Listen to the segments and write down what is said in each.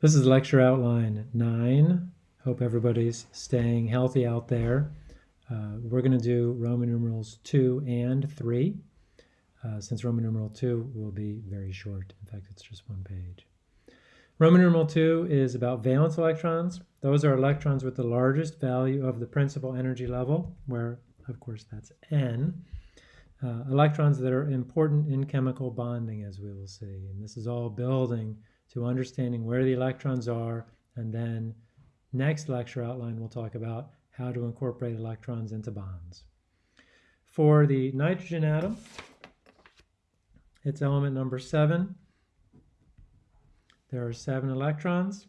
This is lecture outline 9. Hope everybody's staying healthy out there. Uh, we're going to do Roman numerals 2 and 3, uh, since Roman numeral 2 will be very short. In fact, it's just one page. Roman numeral 2 is about valence electrons. Those are electrons with the largest value of the principal energy level, where, of course, that's N. Uh, electrons that are important in chemical bonding, as we will see. And this is all building to understanding where the electrons are, and then next lecture outline we'll talk about how to incorporate electrons into bonds. For the nitrogen atom, it's element number seven. There are seven electrons.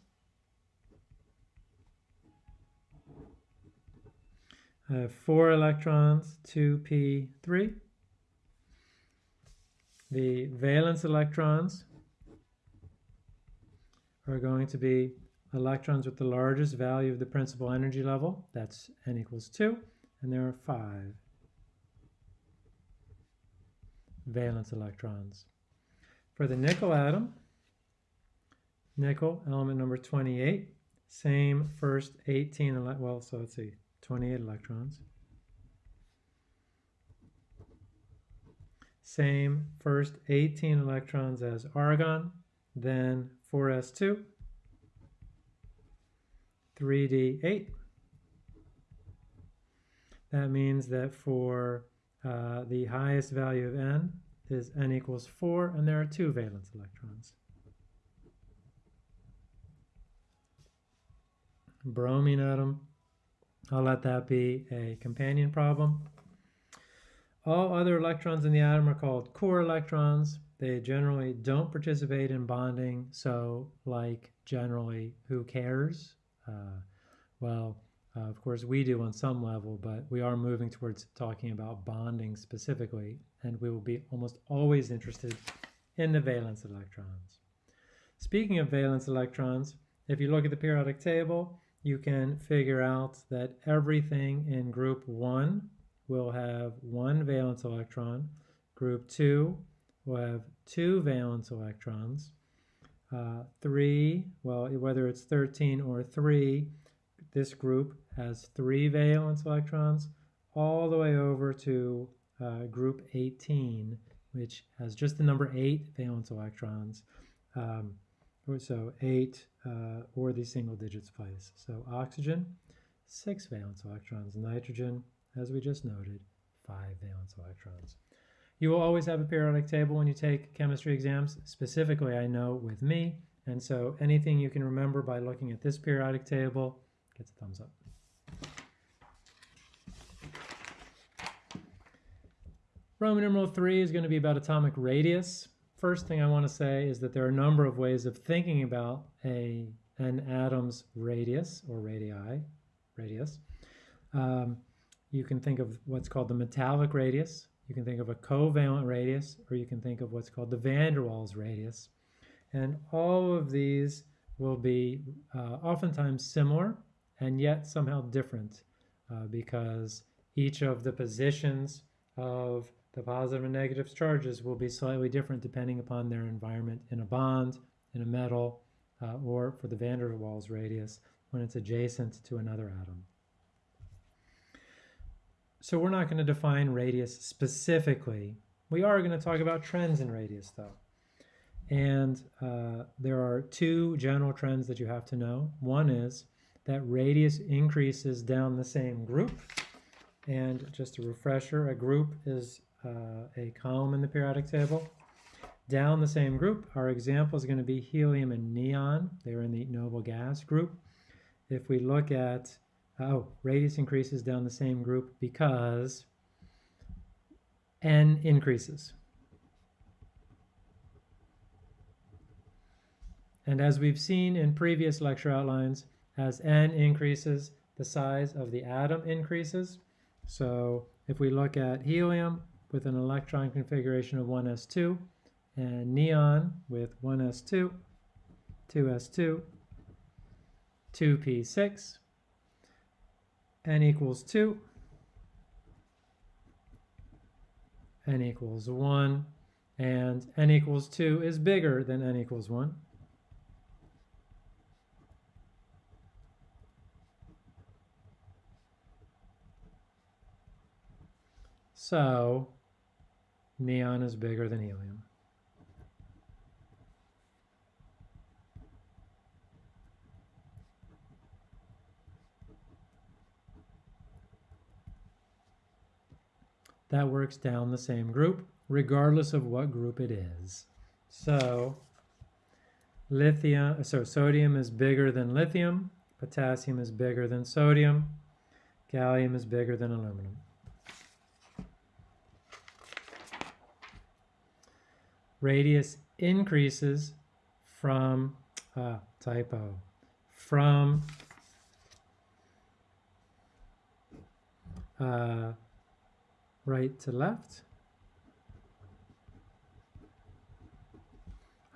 I have four electrons, 2p3. The valence electrons are going to be electrons with the largest value of the principal energy level. That's n equals 2. And there are 5 valence electrons. For the nickel atom, nickel, element number 28, same first 18, well, so let's see, 28 electrons. Same first 18 electrons as argon, then 4s2, 3d8. That means that for uh, the highest value of n is n equals 4, and there are two valence electrons. Bromine atom, I'll let that be a companion problem. All other electrons in the atom are called core electrons. They generally don't participate in bonding, so like generally, who cares? Uh, well, uh, of course we do on some level, but we are moving towards talking about bonding specifically, and we will be almost always interested in the valence electrons. Speaking of valence electrons, if you look at the periodic table, you can figure out that everything in group 1 will have one valence electron, group 2 we'll have two valence electrons. Uh, three, well, whether it's 13 or three, this group has three valence electrons all the way over to uh, group 18, which has just the number eight valence electrons. Um, so eight uh, or the single digits place. So oxygen, six valence electrons. Nitrogen, as we just noted, five valence electrons. You will always have a periodic table when you take chemistry exams, specifically I know with me, and so anything you can remember by looking at this periodic table gets a thumbs up. Roman numeral 3 is going to be about atomic radius. First thing I want to say is that there are a number of ways of thinking about a, an atom's radius, or radii, radius. Um, you can think of what's called the metallic radius, you can think of a covalent radius, or you can think of what's called the van der Waals radius. And all of these will be uh, oftentimes similar and yet somehow different uh, because each of the positions of the positive and negative charges will be slightly different depending upon their environment in a bond, in a metal, uh, or for the van der Waals radius when it's adjacent to another atom. So we're not going to define radius specifically. We are going to talk about trends in radius though. And uh, there are two general trends that you have to know. One is that radius increases down the same group. And just a refresher, a group is uh, a column in the periodic table. Down the same group, our example is going to be helium and neon. They're in the noble gas group. If we look at Oh, radius increases down the same group because n increases. And as we've seen in previous lecture outlines, as n increases, the size of the atom increases. So if we look at helium with an electron configuration of 1s2 and neon with 1s2, 2s2, 2p6, n equals 2, n equals 1, and n equals 2 is bigger than n equals 1. So neon is bigger than helium. That works down the same group, regardless of what group it is. So lithium, so sodium is bigger than lithium, potassium is bigger than sodium, gallium is bigger than aluminum. Radius increases from, uh, typo, from uh, right to left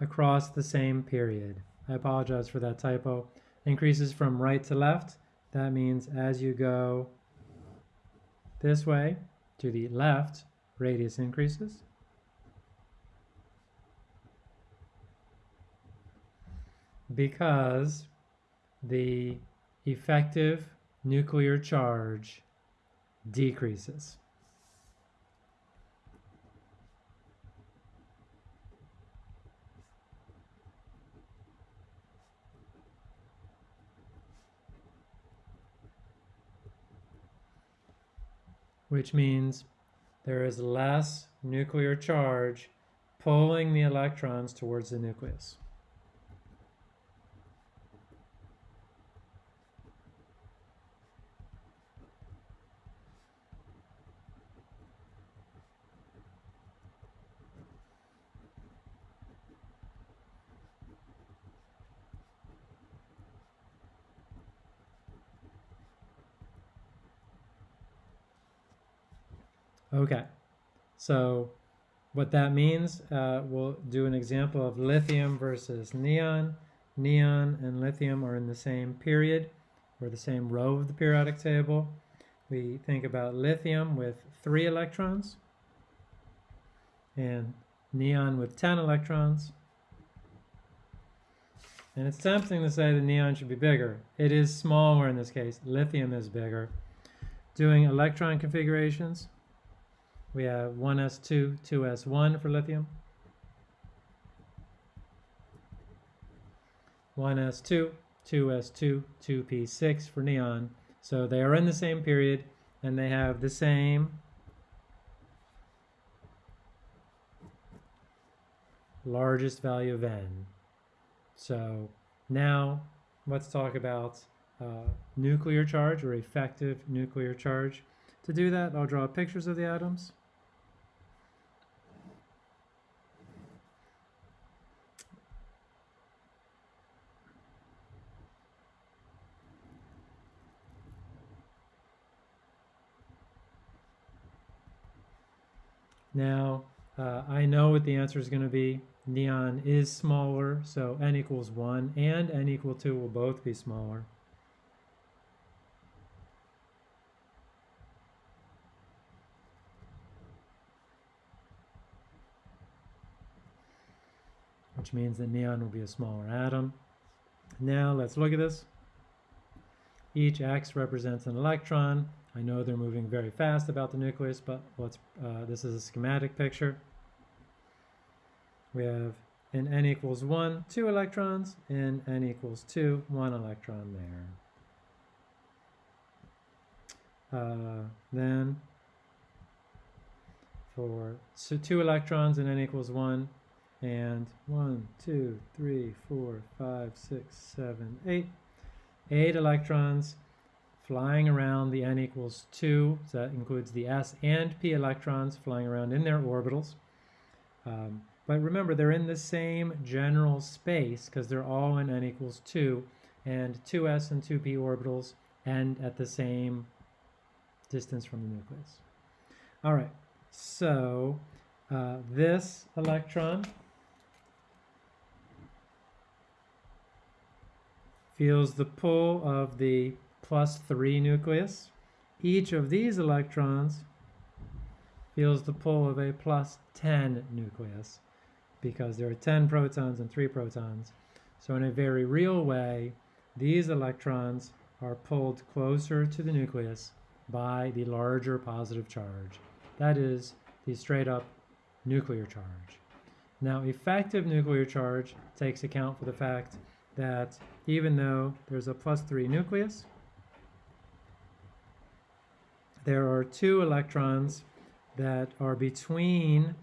across the same period. I apologize for that typo. Increases from right to left. That means as you go this way to the left, radius increases. Because the effective nuclear charge decreases. Which means there is less nuclear charge pulling the electrons towards the nucleus. Okay, so what that means, uh, we'll do an example of lithium versus neon. Neon and lithium are in the same period, or the same row of the periodic table. We think about lithium with three electrons, and neon with 10 electrons. And it's tempting to say the neon should be bigger. It is smaller in this case. Lithium is bigger. Doing electron configurations, we have 1s2, 2s1 for lithium. 1s2, 2s2, 2p6 for neon. So they are in the same period and they have the same largest value of n. So now let's talk about uh, nuclear charge or effective nuclear charge. To do that, I'll draw pictures of the atoms. Now, uh, I know what the answer is going to be. Neon is smaller, so n equals 1 and n equal 2 will both be smaller. Which means that neon will be a smaller atom. Now let's look at this. Each x represents an electron. I know they're moving very fast about the nucleus, but let's, uh, this is a schematic picture. We have in n equals 1, 2 electrons, in n equals 2, 1 electron there. Uh, then for so 2 electrons in n equals 1, and 1, 2, 3, 4, 5, 6, 7, 8, 8 electrons flying around the n equals 2, so that includes the s and p electrons flying around in their orbitals. Um, but remember, they're in the same general space because they're all in n equals 2, and 2s and 2p orbitals end at the same distance from the nucleus. All right, so uh, this electron feels the pull of the plus 3 nucleus. Each of these electrons feels the pull of a plus 10 nucleus because there are 10 protons and 3 protons. So in a very real way, these electrons are pulled closer to the nucleus by the larger positive charge. That is the straight up nuclear charge. Now, effective nuclear charge takes account for the fact that even though there's a plus 3 nucleus, there are two electrons that are between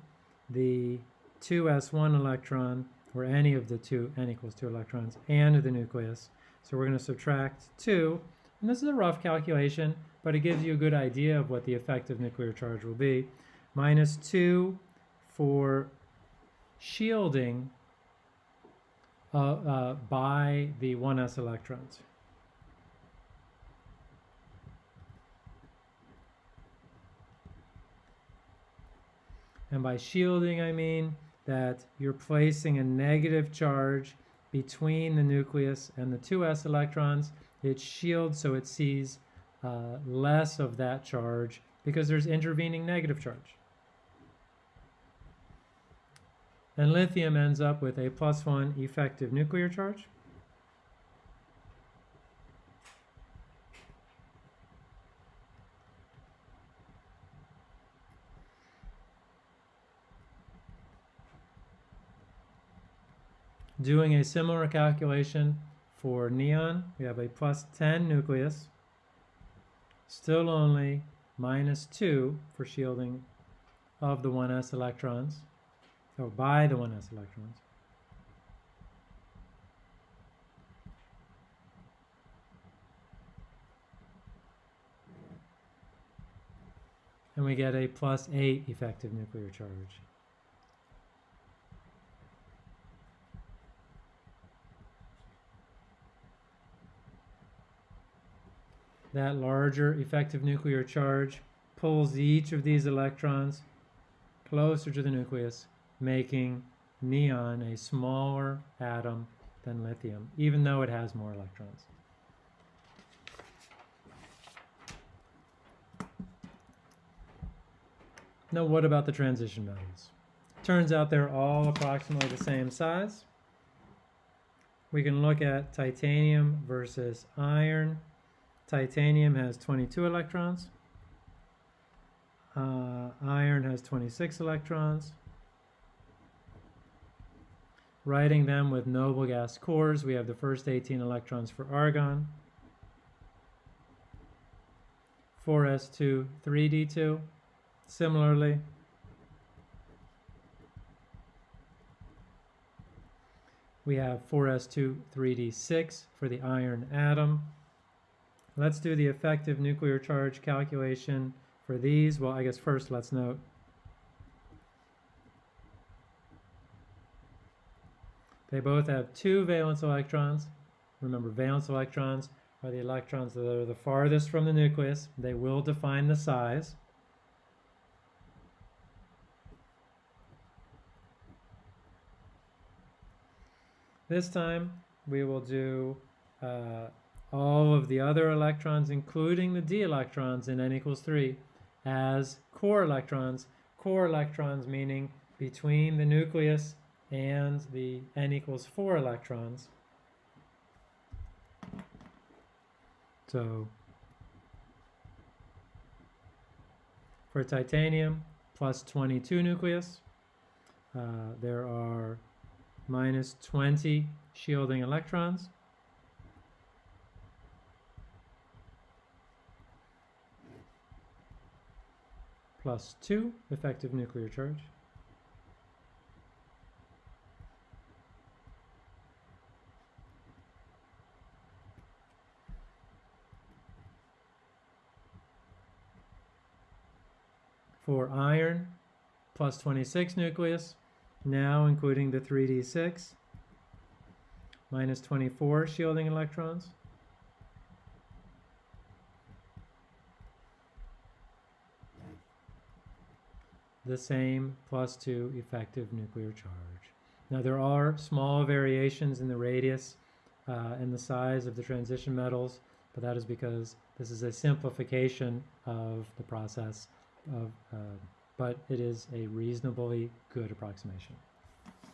the 2s1 electron, or any of the two n equals 2 electrons, and the nucleus. So we're going to subtract 2, and this is a rough calculation, but it gives you a good idea of what the effective nuclear charge will be. Minus 2 for shielding uh, uh, by the 1s electrons. And by shielding, I mean that you're placing a negative charge between the nucleus and the 2s electrons. It shields so it sees uh, less of that charge because there's intervening negative charge. And lithium ends up with a plus one effective nuclear charge. Doing a similar calculation for neon, we have a plus 10 nucleus, still only minus 2 for shielding of the 1s electrons, or by the 1s electrons. And we get a plus 8 effective nuclear charge. That larger effective nuclear charge pulls each of these electrons closer to the nucleus, making neon a smaller atom than lithium, even though it has more electrons. Now what about the transition metals? Turns out they're all approximately the same size. We can look at titanium versus iron Titanium has 22 electrons. Uh, iron has 26 electrons. Writing them with noble gas cores, we have the first 18 electrons for argon. 4s2, 3d2. Similarly, we have 4s2, 3d6 for the iron atom. Let's do the effective nuclear charge calculation for these. Well, I guess first let's note they both have two valence electrons. Remember, valence electrons are the electrons that are the farthest from the nucleus. They will define the size. This time we will do uh, all of the other electrons, including the d electrons in n equals 3, as core electrons. Core electrons meaning between the nucleus and the n equals 4 electrons. So for titanium, plus 22 nucleus, uh, there are minus 20 shielding electrons. Plus 2 effective nuclear charge. For iron, plus 26 nucleus, now including the 3d6, minus 24 shielding electrons. The same plus 2 effective nuclear charge. Now there are small variations in the radius uh, and the size of the transition metals, but that is because this is a simplification of the process, of, uh, but it is a reasonably good approximation.